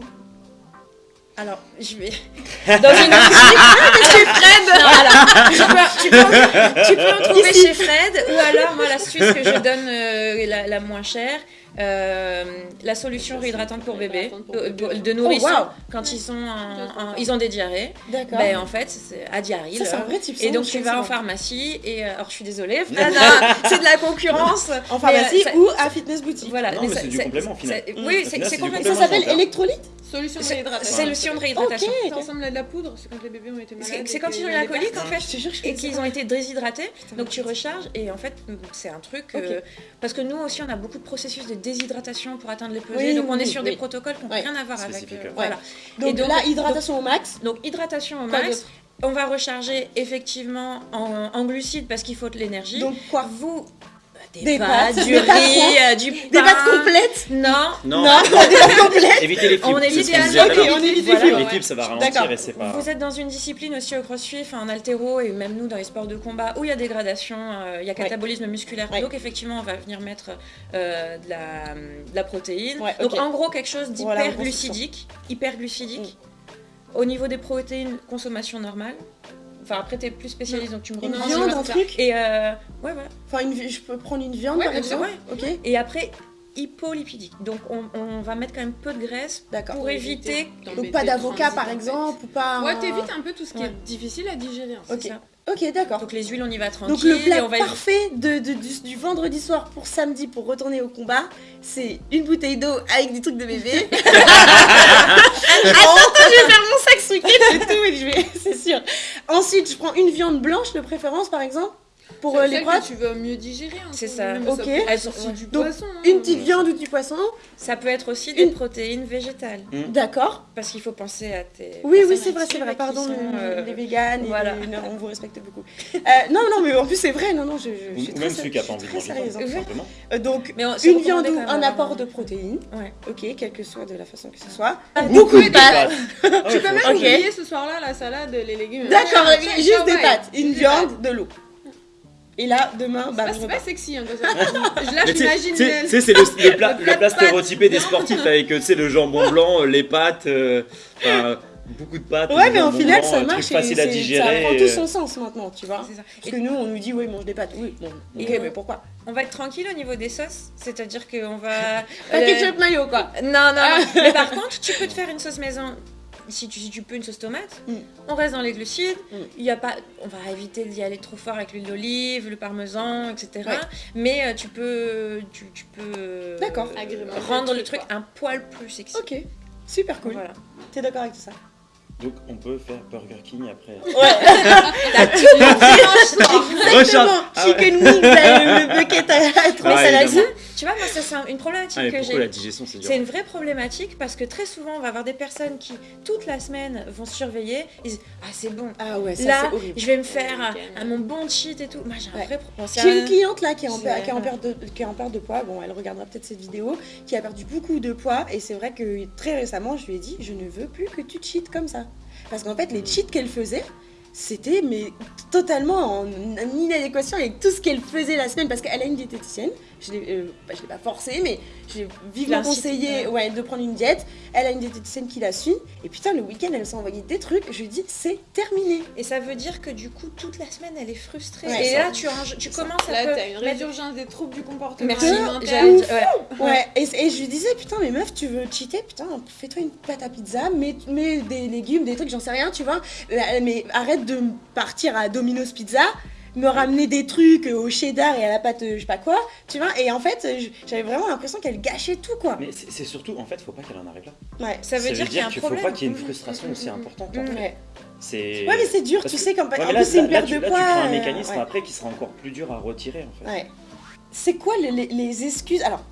Alors, je vais. Dans une boutique. chez Fred Alors, tu peux, tu peux en- tu peux en trouver chez Fred, ou alors, moi, l'astuce que je donne, euh, la, la moins chère, euh, la solution réhydratante pour bébé, de, nourrissons, Oh, waouh. quand ils, sont en- en- ils ont des diarrhées. D'accord. Ben, en fait, c'est à diarrhée. ça c'est là. un vrai type. Et donc tu vas en pharmacie et euh, alors je suis désolée, hein, c'est de la concurrence. En Mais, pharmacie euh, ça- ou à fitness boutique. Voilà, Non, mais ça- c'est du complément, au final. ça- Mm. Oui, c'est complètement. ça s'appelle électrolyte Solution de C'est réhydratation. de réhydratation. Ok. Ça ressemble à de la poudre, c'est quand les bébés ont été malades. C'est quand ils ont eu la colique en fait. Et qu'ils ont été déshydratés, Putain. donc tu recharges et en fait c'est un truc euh, parce que nous aussi on a beaucoup de processus de déshydratation pour atteindre les pesées, Oui, donc on oui, est sur oui. des protocoles qui n'ont Ouais. rien à voir avec Spécifique, euh, ouais. voilà. Donc, Et donc- là, hydratation au max. Donc hydratation au max On va recharger effectivement en, en glucides parce qu'il faut de l'énergie. Donc quoi vous, des, Des pâtes, pâtes, du des pâtes riz, euh, du pain. Des pâtes complètes Non. Non, Non, des pâtes complètes évitez les fibres. On évite les disait tout à Ok, l'heure. on évite les Voilà. fibres. Les fibres, ça va ralentir D'accord. et c'est pas. Vous êtes dans une discipline aussi au crossfit, enfin, en altéro et même nous dans les sports de combat où il y a dégradation, euh, il y a catabolisme musculaire. Ouais. Donc effectivement, on va venir mettre euh, de, la, de la protéine. Ouais, Donc en gros, quelque chose Voilà, d'hyperglucidique. hyperglucidique. Au niveau des protéines, consommation normale. Enfin, après, t'es plus spécialiste, donc tu me Une redemandes. viande, c'est un truc Et euh, ouais, voilà. Enfin, une je peux prendre une viande Ouais, par exemple? Ok, Et après, hypolipidique. Donc on, on va mettre quand même peu de graisse d'accord. pour éviter. Donc pas d'avocat par exemple ou pas. Ouais, un- t'évites un peu tout ce qui Ouais. est difficile à digérer. Ok. c'est ça. Ok, d'accord. Donc les huiles, on y va tranquille. Donc le et plat on va parfait de, de- du, du vendredi soir pour samedi pour retourner au combat, c'est une bouteille d'eau avec des trucs de bébé. Attends, je vais faire mon sac ce week-end et tout, je vais, c'est sûr. Ensuite, je prends une viande blanche de préférence par exemple pour euh, les prods. tu veux mieux digérer. hein, C'est faut ça. même Ok. peut Elles être sont- aussi ouais. du Donc, poisson. hein. Une petite viande ou du poisson, Ça peut être aussi des Une- protéines végétales. d'accord. Parce qu'il faut penser à tes. Oui, oui, c'est vrai, c'est vrai, pardon, sont, euh, les véganes, et voilà. les- non, on vous respecte beaucoup. Euh, non, non, mais en plus c'est vrai, non, non, je, je, je suis même celui qui a pas envie de manger, hein. Euh, donc, une viande ou un apport un- de protéines, Ouais. ok, quelle que soit de la façon que ce soit. Beaucoup Beaucoup de pâtes. Ah Tu peux même oublier ce soir-là la salade, les légumes. D'accord, juste des pâtes, une viande, de l'eau. Et là, demain, C'est bah, C'est pas sexy, hein, Là, Mais tu sais- j'imagine. tu sais- c'est le, le plat, le plat stéréotypé des sportifs avec tu sais, le jambon blanc, euh, les pâtes, euh, beaucoup de pâtes. Ouais, mais au final, ça euh, marche facile et à digérer. ça prend euh, tout son sens maintenant, tu vois. Ça. Parce que nous, on nous dit, oui, mange des pâtes. Oui, bon, ok, mais pourquoi On va être tranquille au niveau des sauces, c'est-à-dire qu'on va. Pas euh, ketchup mayo, quoi. Non, non, non. Mais par contre, tu peux te faire une sauce maison. Si tu, si tu peux une sauce tomate, Mm. on reste dans les glucides. Mm. Il y a pas, on va éviter d'y aller trop fort avec l'huile d'olive, le parmesan, etc. Ouais. Mais euh, tu peux, tu, tu peux euh, D'accord. Rendre le le truc, un poil plus sexy. Ok, super cool. Voilà. T'es d'accord avec tout ça? Donc on peut faire Burger King après. Exactement, Recharge. Ah ouais. chicken wings, euh, le bucket à, à trois Ah, salades. Tu vois, moi, ça, c'est une problématique Ah, que pourquoi j'ai. la digestion c'est dur C'est une vraie problématique parce que très souvent, on va avoir des personnes qui, toute la semaine, vont surveiller. Ils disent Ah, c'est bon, Ah ouais, ça là, c'est horrible. je vais me faire un, mon bon cheat et tout. Moi, j'ai un Ouais. vrai problème. J'ai une cliente là qui est en, C'est- per- qui est en perte de, qui est en perte de poids, bon elle regardera peut-être cette vidéo, qui a perdu beaucoup de poids et c'est vrai que très récemment je lui ai dit je ne veux plus que tu cheats comme ça. Parce qu'en fait les cheats qu'elle faisait, c'était mais totalement en, en inadéquation avec tout ce qu'elle faisait la semaine parce qu'elle a une diététicienne, je l'ai euh, bah, je l'ai pas forcée mais j'ai vivement conseillé ouais. de prendre une diète, elle a une diététicienne qui la suit et putain le week-end elle s'est envoyé des trucs, je lui ai dit c'est terminé. Et ça veut dire que du coup, toute la semaine, elle est frustrée. Ouais, et ça. là, tu, commences à Là, t'as une résurgence des troubles du comportement Merci. dire- ouais. Ouais, et, et je lui disais, putain, mais meuf, tu veux cheater, putain, fais-toi une pâte à pizza, mets, mets des légumes, des trucs, j'en sais rien, tu vois. Mais arrête de partir à Domino's Pizza, me ramener des trucs euh, au cheddar et à la pâte, euh, je sais pas quoi, tu vois. Et en fait, j'avais vraiment l'impression qu'elle gâchait tout, quoi. Mais c'est surtout, en fait, faut pas qu'elle en arrive là. Ouais. Ça veut dire qu'il y a un problème. faut pas qu'il y ait une Mhm. frustration aussi Mhm. importante. En fait. Ouais. C'est. Ouais, mais c'est dur, Parce tu que- sais, quand Ouais, en là, plus c'est une là, perte de poids. tu prends un mécanisme ouais. après qui sera encore plus dur à retirer en fait. Ouais. C'est quoi les, les- les excuses? Alors,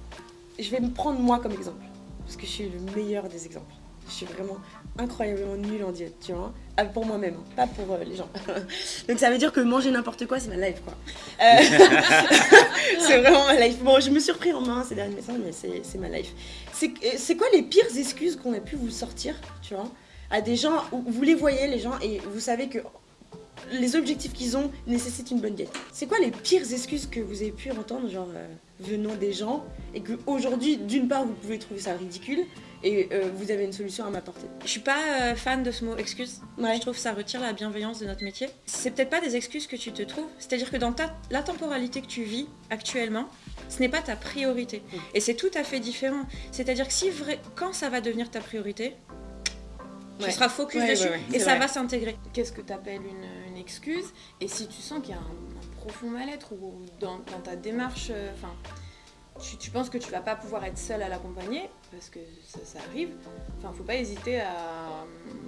je vais me prendre moi comme exemple. Parce que je suis le meilleur des exemples. Je suis vraiment incroyablement nulle en diète, tu vois. Ah, pour moi-même, pas pour euh, les gens. Donc ça veut dire que manger n'importe quoi, c'est ma life, quoi. Euh, c'est vraiment ma life. Bon, je me suis repris en main ces derniers temps, mais c'est ma life. Euh, c'est quoi les pires excuses qu'on a pu vous sortir, tu vois À des gens, où vous les voyez, les gens, et vous savez que les objectifs qu'ils ont nécessitent une bonne diète? C'est quoi les pires excuses que vous avez pu entendre, genre venant des gens, et que aujourd'hui, d'une part, vous pouvez trouver ça ridicule, et euh, vous avez une solution à m'apporter. Je suis pas euh, fan de ce mot excuse. Ouais. Je trouve que ça retire la bienveillance de notre métier. C'est peut-être pas des excuses que tu te trouves. C'est-à-dire que dans ta, la temporalité que tu vis actuellement, ce n'est pas ta priorité. Mm. Et c'est tout à fait différent. C'est-à-dire que si vrai, quand ça va devenir ta priorité, Ouais. tu seras focus Ouais, dessus et ça vrai. va s'intégrer. Qu'est-ce que tu appelles une, une excuse? Et si tu sens qu'il y a un, un profond mal-être ou dans, dans ta démarche, euh, enfin, tu, tu penses que tu vas pas pouvoir être seul à l'accompagner, parce que ça, ça arrive, enfin, faut pas hésiter à euh,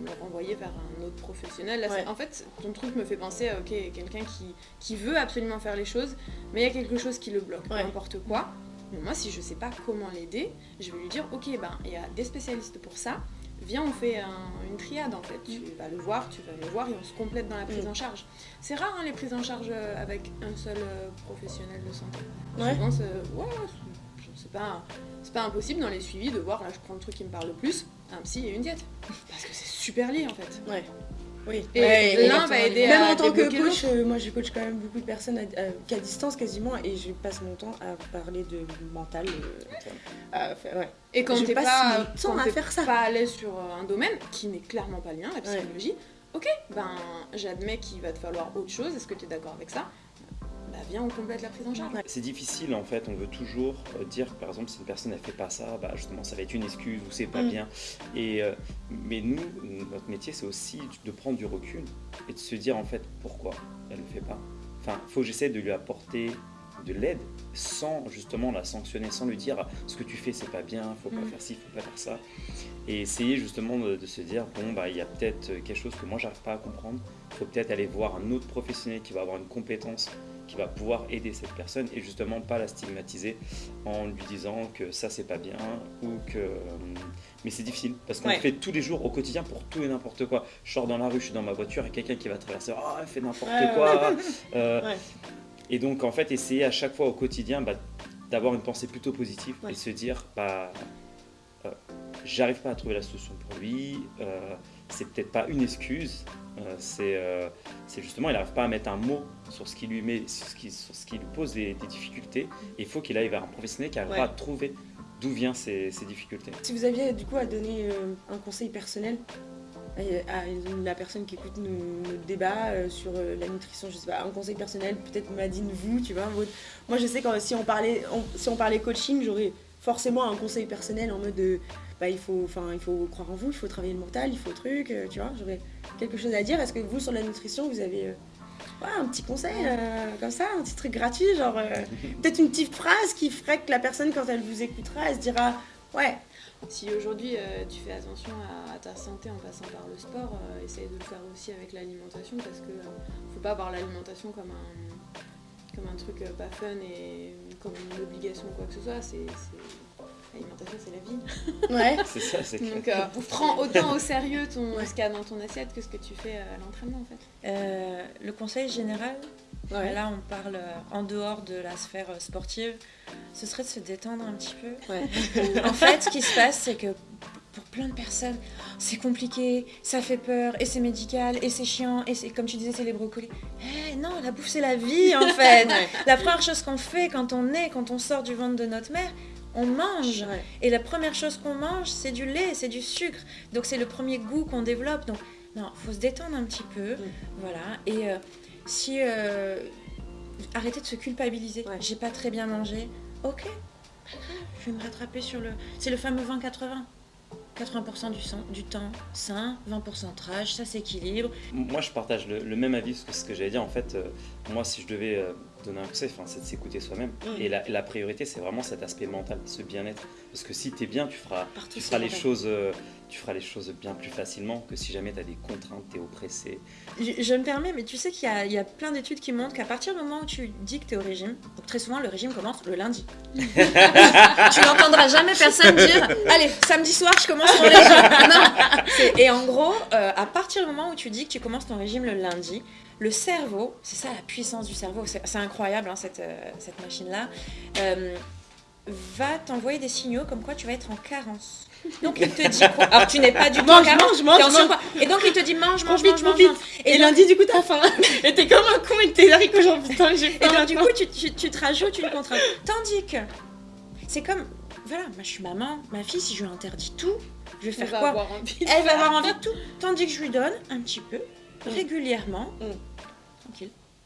le renvoyer vers un autre professionnel. Là, c'est- Ouais. En fait, ton truc me fait penser à ok, quelqu'un qui, qui veut absolument faire les choses, mais il y a quelque chose qui le bloque, Ouais. peu importe quoi. Mais moi, si je sais pas comment l'aider, je vais lui dire ok, ben, il y a des spécialistes pour ça viens, on fait une triade en fait. Tu vas le voir, tu vas me voir et on se complète dans la prise Mm. en charge. C'est rare hein, les prises en charge euh, avec un seul euh, professionnel de santé. Ouais. Souvent, c'est ouais, pas, impossible dans les suivis de voir, là je prends le truc qui me parle le plus, un psy et une diète. Parce que c'est super lié en fait. Ouais. Oui. Et Ouais, l'un va aider Même à en tant que coach, euh, moi je coach quand même beaucoup de personnes à, qu'à distance quasiment et je passe mon temps à parler de mental. euh, ouais. Et quand Je t'es pas, mon temps quand à t'es faire ça. pas à l'aise sur euh, un domaine qui n'est clairement pas le mien, la psychologie, ok, ben j'admets qu'il va te falloir autre chose, est-ce que tu es d'accord avec ça? Bah viens, on complète la prise en charge. C'est difficile en fait, on veut toujours euh, dire par exemple si une personne elle fait pas ça, bah justement ça va être une excuse ou c'est pas Mm. bien. Et, euh, mais nous, notre métier c'est aussi de prendre du recul et de se dire en fait pourquoi elle ne fait pas. Enfin, il faut que j'essaie de lui apporter de l'aide sans justement la sanctionner, sans lui dire ce que tu fais c'est pas bien, faut pas Mm. faire ci, faut pas faire ça. Et essayer justement de, de se dire bon bah il y a peut-être quelque chose que moi j'arrive pas à comprendre, faut peut-être aller voir un autre professionnel qui va avoir une compétence qui va pouvoir aider cette personne et justement pas la stigmatiser en lui disant que ça c'est pas bien ou que euh, mais c'est difficile parce qu'on Ouais. le fait tous les jours au quotidien pour tout et n'importe quoi. Je sors dans la rue je suis dans ma voiture et quelqu'un qui va traverser oh elle fait n'importe Ouais, quoi Euh, et donc en fait essayer à chaque fois au quotidien bah, d'avoir une pensée plutôt positive et se dire bah euh, j'arrive pas à trouver la solution pour lui euh, c'est peut-être pas une excuse euh, c'est euh, c'est justement il n'arrive pas à mettre un mot sur ce qui lui met sur ce qui, sur ce qui lui pose des, des difficultés et il faut qu'il aille vers un professionnel qui arrivera Ouais. à trouver d'où viennent ces, ces difficultés Si vous aviez du coup à donner euh, un conseil personnel à, la personne qui écoute débats euh, sur la nutrition, je sais pas, un conseil personnel, peut-être Madine, vous, tu vois. votre- Moi je sais que si on parlait, on- si on parlait coaching, j'aurais forcément un conseil personnel en mode de, bah, il, faut, enfin, il faut croire en vous, il faut travailler le mental, il faut truc, euh, tu vois. J'aurais quelque chose à dire. Est-ce que vous sur la nutrition, vous avez euh, ouais, un petit conseil euh, comme ça, un petit truc gratuit, genre euh, peut-être une petite phrase qui ferait que la personne quand elle vous écoutera, elle se dira, ouais. Si aujourd'hui euh, tu fais attention à, à ta santé en passant par le sport, euh, essaye de le faire aussi avec l'alimentation parce que euh, faut pas voir l'alimentation comme un, comme un truc euh, pas fun et comme une obligation ou quoi que ce soit. C'est, c'est- L'alimentation c'est la vie. Ouais. c'est ça c'est clair. Donc euh, prends autant au sérieux ton, Ouais. ce qu'il y a dans ton assiette que ce que tu fais euh, à l'entraînement en fait. Euh, le conseil général, Ouais. là on parle euh, en dehors de la sphère sportive, ce serait de se détendre un petit peu. Ouais. en fait, ce qui se passe, c'est que pour plein de personnes, c'est compliqué, ça fait peur, et c'est médical, et c'est chiant, et c'est comme tu disais, c'est les brocolis. Eh non, la bouffe, c'est la vie en fait. La première chose qu'on fait quand on est, quand on sort du ventre de notre mère, on mange. Ouais. Et la première chose qu'on mange, c'est du lait, c'est du sucre. Donc c'est le premier goût qu'on développe. Donc non, faut se détendre un petit peu. Mm. Voilà. Et euh, si euh, arrêtez de se culpabiliser. Ouais. J'ai pas très bien mangé. Ok. pas grave, Je vais me rattraper sur le. C'est le fameux 20-80. 80% du, sang- du temps sain, 20% trage, ça s'équilibre. Moi, je partage le, le même avis que ce que j'allais dire. En fait, euh, moi, si je devais euh, donner un conseil, enfin, c'est de s'écouter soi-même. Mm. Et la, la priorité, c'est vraiment cet aspect mental, ce bien-être. Parce que si tu es bien, tu feras, tu les choses, euh, tu feras les choses bien plus facilement que si jamais tu as des contraintes, tu es oppressé. Je, je me permets, mais tu sais qu'il y a, il y a plein d'études qui montrent qu'à partir du moment où tu dis que tu es au régime, donc très souvent le régime commence le lundi. tu n'entendras jamais personne dire Allez, samedi soir, je commence mon régime. Non. Et en gros, euh, à partir du moment où tu dis que tu commences ton régime le lundi, le cerveau, c'est ça la puissance du cerveau, c'est incroyable hein, cette, euh, cette machine-là, euh, va t'envoyer des signaux comme quoi tu vas être en carence. Donc il te dit quoi? Alors tu n'es pas du tout en Mange, carence, mange, mange, en mange. Et donc il te dit mange, mange, mange, mange. Et, Et donc- lundi, du coup, t'as faim. et t'es comme un con et t'es haricots genre putain, j'ai Et faim. donc, du coup, tu, tu- tu te rajoutes une contrainte. Tandis que, c'est comme, voilà, moi je suis maman, ma fille, si je lui interdis tout, je vais faire va quoi? avoir envie de Elle va avoir envie de tout. Tandis que je lui donne un petit peu, régulièrement, Mm.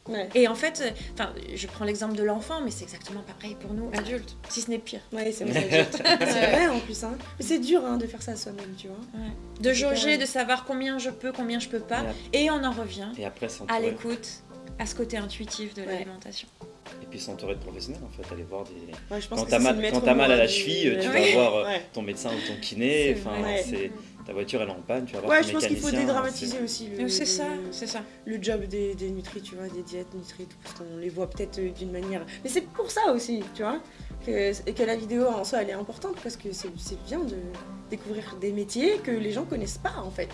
Ouais. Et en fait, euh, enfin, je prends l'exemple de l'enfant, mais c'est exactement pareil pour nous, adultes, si ce n'est pire. Ouais, c'est vrai. c'est vrai en plus. Hein. Mais c'est dur hein, de faire ça soi-même, tu vois. De jauger, de savoir combien je peux, combien je peux pas, Et, on en revient et après, à l'écoute, à ce côté intuitif de Ouais. l'alimentation. Et puis s'entourer de professionnels, en fait, aller voir des... Ouais, je pense Quand t'as mal, quand t'as mal à la hein, cheville, tu Ouais. vas voir euh, Ouais. ton médecin ou ton kiné. C'est Enfin, vrai. c'est ta voiture elle est en panne, tu vas voir Ouais, je pense qu'il faut mécanicien, dédramatiser aussi C'est ça, c'est ça. le job des, des nutri, tu vois, des diètes nutri, tout, parce qu'on les voit peut-être euh, d'une manière. Mais c'est pour ça aussi, tu vois. que, et que la vidéo en soi elle est importante parce que c'est c'est bien de découvrir des métiers que les gens connaissent pas en fait.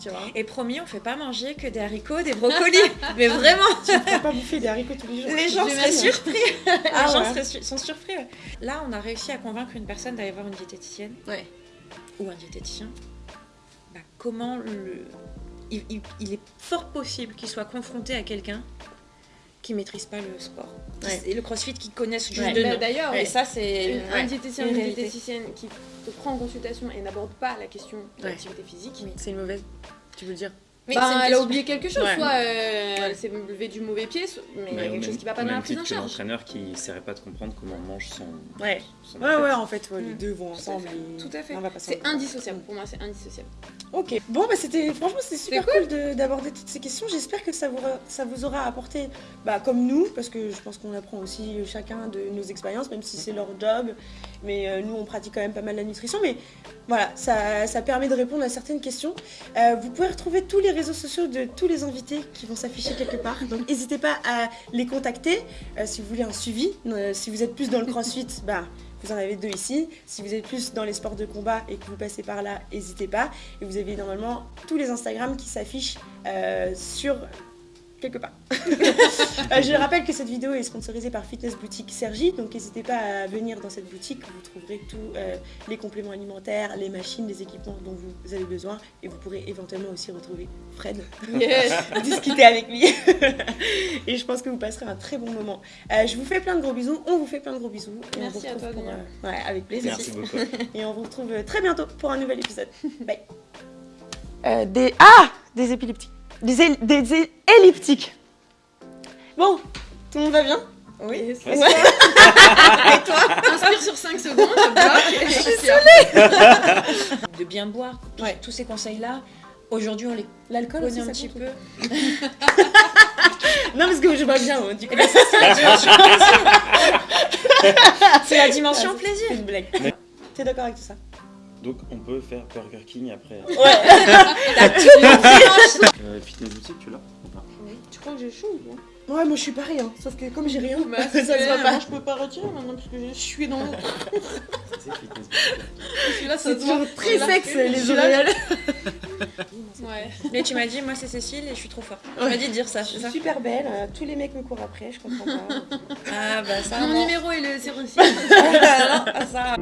Tu vois Et promis, on fait pas manger que des haricots, des brocolis. Mais vraiment, Tu ne peux pas bouffer des haricots tous les jours. les gens seraient surpris. les Ah gens ouais. seraient su- sont surpris. ouais. Là, on a réussi à convaincre une personne d'aller voir une diététicienne Ouais. ou un diététicien. Comment le. Il, il- il est fort possible qu'il soit confronté à quelqu'un qui maîtrise pas le sport. Ouais. Et le crossfit qui connaissent juste Ouais. de Bah. D'ailleurs, Et ça, c'est. une- ouais, un diététicien une une diététicienne qui te prend en consultation et n'aborde pas la question de Ouais. l'activité physique, C'est une mauvaise. Tu veux le dire Mais bah, c'est une elle a oublié quelque chose. Ouais. Soit euh, elle s'est levée du mauvais pied, soit- mais il y a quelque chose qui va pas dans la prise en charge. l'entraîneur qui essaierait pas de comprendre comment on mange son. Ouais. son Ouais, ouais, en fait, ouais, les Mm. deux vont Tout à ensemble. fait. et Tout à fait. C'est indissociable. Pour moi, c'est indissociable. Ok, bon, bah c'était franchement c'était super cool, de- d'aborder toutes ces questions. J'espère que ça vous, aura- ça vous aura apporté, bah, comme nous, parce que je pense qu'on apprend aussi euh, chacun de nos expériences, même si c'est leur job. Mais euh, nous, on pratique quand même pas mal la nutrition. Mais voilà, ça, ça permet de répondre à certaines questions. Euh, vous pouvez retrouver tous les réseaux sociaux de tous les invités qui vont s'afficher quelque part. Donc n'hésitez pas à les contacter euh, si vous voulez un suivi. Euh, si vous êtes plus dans le crossfit, bah. Vous en avez deux ici. Si vous êtes plus dans les sports de combat et que vous passez par là, n'hésitez pas. Et vous avez normalement tous les Instagram qui s'affichent euh, sur quelque part. Euh, je rappelle que cette vidéo est sponsorisée par Fitness Boutique Sergi, donc n'hésitez pas à venir dans cette boutique où vous trouverez tous euh, les compléments alimentaires, les machines, les équipements dont vous avez besoin et vous pourrez éventuellement aussi retrouver Fred, Yes. discuter avec lui et je pense que vous passerez un très bon moment. Euh, je vous fais plein de gros bisous, on vous fait plein de gros bisous. Et on Merci vous à retrouve toi, pour, euh, ouais, avec plaisir. Merci beaucoup. Et on vous retrouve très bientôt pour un nouvel épisode. Bye. Euh, des... Ah Des épileptiques. Des, des elliptiques. Bon, tout le monde va bien? Oui. Yes. Ouais. Inspire sur 5 secondes, bloque. Je suis De bien boire, tous- Ouais. tous ces conseils-là. Aujourd'hui, on les L'alcool connaît aussi, un ça petit peu. Non, parce que je vois bien, hein, du coup. C'est la dimension plaisir. C'est une blague. T'es d'accord avec tout ça? Donc on peut faire Burger King après. Ouais. Euh, fitness boutique, tu l'as ou pas Tu crois que j'ai chaud ou pas Ouais, moi je suis pareil, hein. sauf que comme j'ai rien, Bah, ça se voit pas. Moi, je peux pas retirer maintenant parce que j'ai sué dans l'eau. C'est fitness boutique. Celui-là, ça toujours très Là, sexe, je les suis là, auréoles. Ouais. Mais tu m'as dit, moi c'est Cécile et je suis trop forte. Tu m'as dit de dire ça, Je c'est suis ça super belle, euh, tous les mecs me courent après, je comprends pas. Ah bah ça. Mon bon. numéro est le 06. Ah, non, ah, ça.